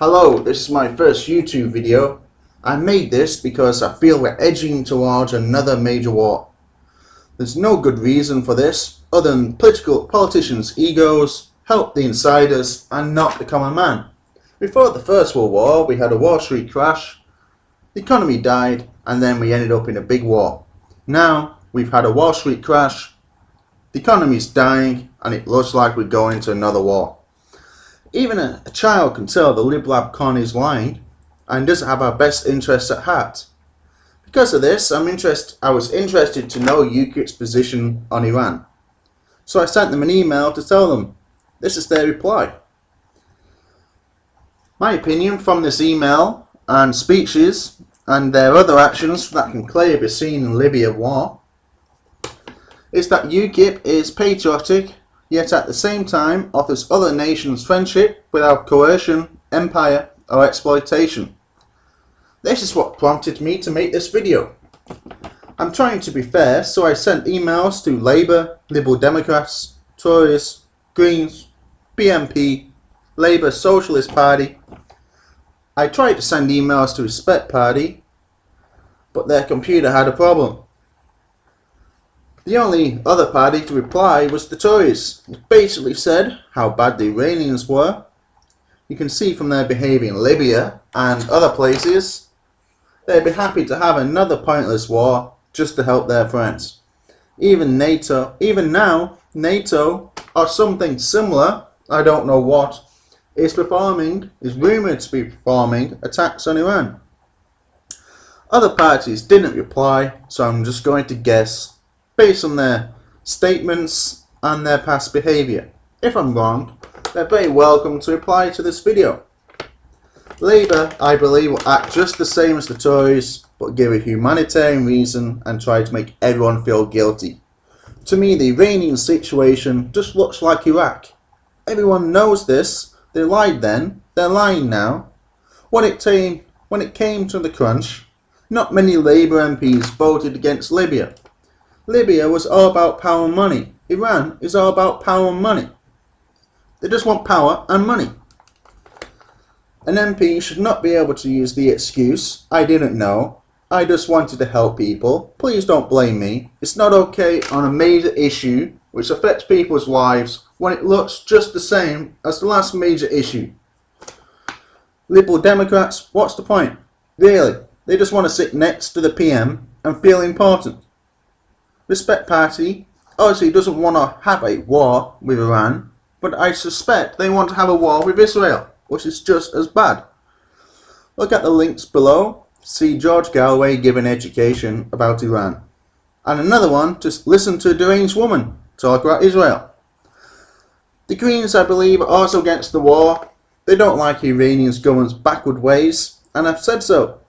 Hello, this is my first YouTube video. I made this because I feel we're edging towards another major war. There's no good reason for this other than political politicians' egos help the insiders and not the common man. Before the First World War, we had a Wall Street crash, the economy died, and then we ended up in a big war. Now, we've had a Wall Street crash, the economy's dying, and it looks like we're going into another war. Even a, a child can tell the Lib Lab con is lying and doesn't have our best interests at heart. Because of this, I'm interest, I was interested to know UKIP's position on Iran. So I sent them an email to tell them. This is their reply. My opinion from this email and speeches and their other actions that can clearly be seen in Libya war is that UKIP is patriotic yet at the same time offers other nations friendship without coercion, empire or exploitation. This is what prompted me to make this video. I'm trying to be fair so I sent emails to Labour, Liberal Democrats, Tories, Greens, BNP, Labour Socialist Party. I tried to send emails to Respect Party but their computer had a problem. The only other party to reply was the Tories. It basically said how bad the Iranians were. You can see from their behaviour in Libya and other places, they'd be happy to have another pointless war just to help their friends. Even NATO, even now, NATO or something similar, I don't know what, is performing, is rumoured to be performing attacks on Iran. Other parties didn't reply, so I'm just going to guess based on their statements and their past behaviour. If I'm wrong, they're very welcome to reply to this video. Labour, I believe, will act just the same as the Tories, but give a humanitarian reason and try to make everyone feel guilty. To me, the Iranian situation just looks like Iraq. Everyone knows this. They lied then. They're lying now. When it came, when it came to the crunch, not many Labour MPs voted against Libya. Libya was all about power and money. Iran is all about power and money. They just want power and money. An MP should not be able to use the excuse, I didn't know, I just wanted to help people. Please don't blame me. It's not okay on a major issue which affects people's lives when it looks just the same as the last major issue. Liberal Democrats, what's the point? Really, they just want to sit next to the PM and feel important. Respect Party obviously doesn't want to have a war with Iran, but I suspect they want to have a war with Israel, which is just as bad. Look at the links below. See George Galloway give an education about Iran. And another one, just listen to a deranged woman talk about Israel. The Greens, I believe, are also against the war. They don't like Iranians' government's backward ways, and I've said so.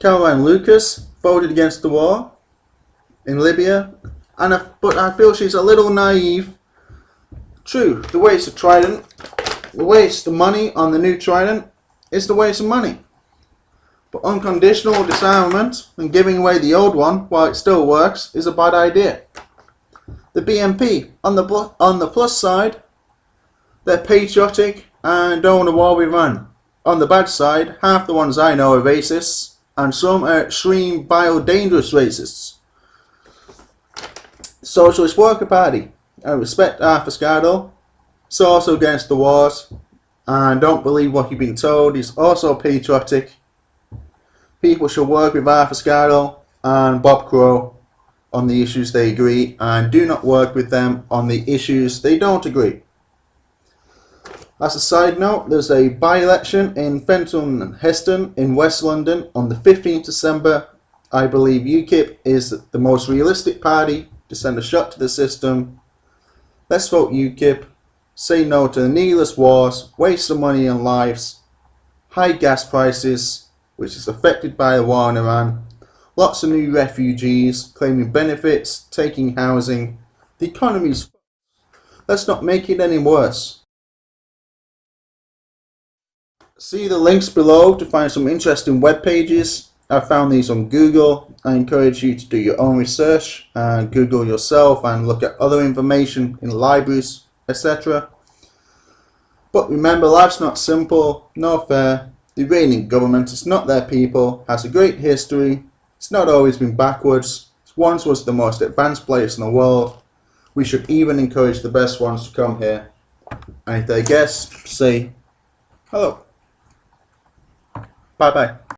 Caroline Lucas voted against the war in Libya, and I, but I feel she's a little naive. True, the waste of Trident, the waste of money on the new Trident is the waste of money. But unconditional disarmament and giving away the old one while it still works is a bad idea. The BNP, on the, on the plus side, they're patriotic and don't want a war with Iran. On the bad side, half the ones I know are racists and some are extreme, vile, dangerous racists. Socialist Worker Party. I respect Arthur. He's also against the wars. And don't believe what you've been told. He's also patriotic. People should work with Arthur Scargill and Bob Crow on the issues they agree and do not work with them on the issues they don't agree. As a side note, there's a by-election in Feltham and Heston in West London on the 15th December. I believe UKIP is the most realistic party to send a shot to the system. Let's vote UKIP. Say no to the needless wars, waste of money and lives, high gas prices, which is affected by the war in Iran, lots of new refugees claiming benefits, taking housing. The economy's Let's not make it any worse. See the links below to find some interesting web pages I found these on Google. I encourage you to do your own research and Google yourself and look at other information in libraries, etc. But remember, life's not simple, nor fair. The Iranian government is not their people, has a great history, it's not always been backwards, it once was the most advanced place in the world. We should even encourage the best ones to come here. And if they guess, say hello. Bye bye.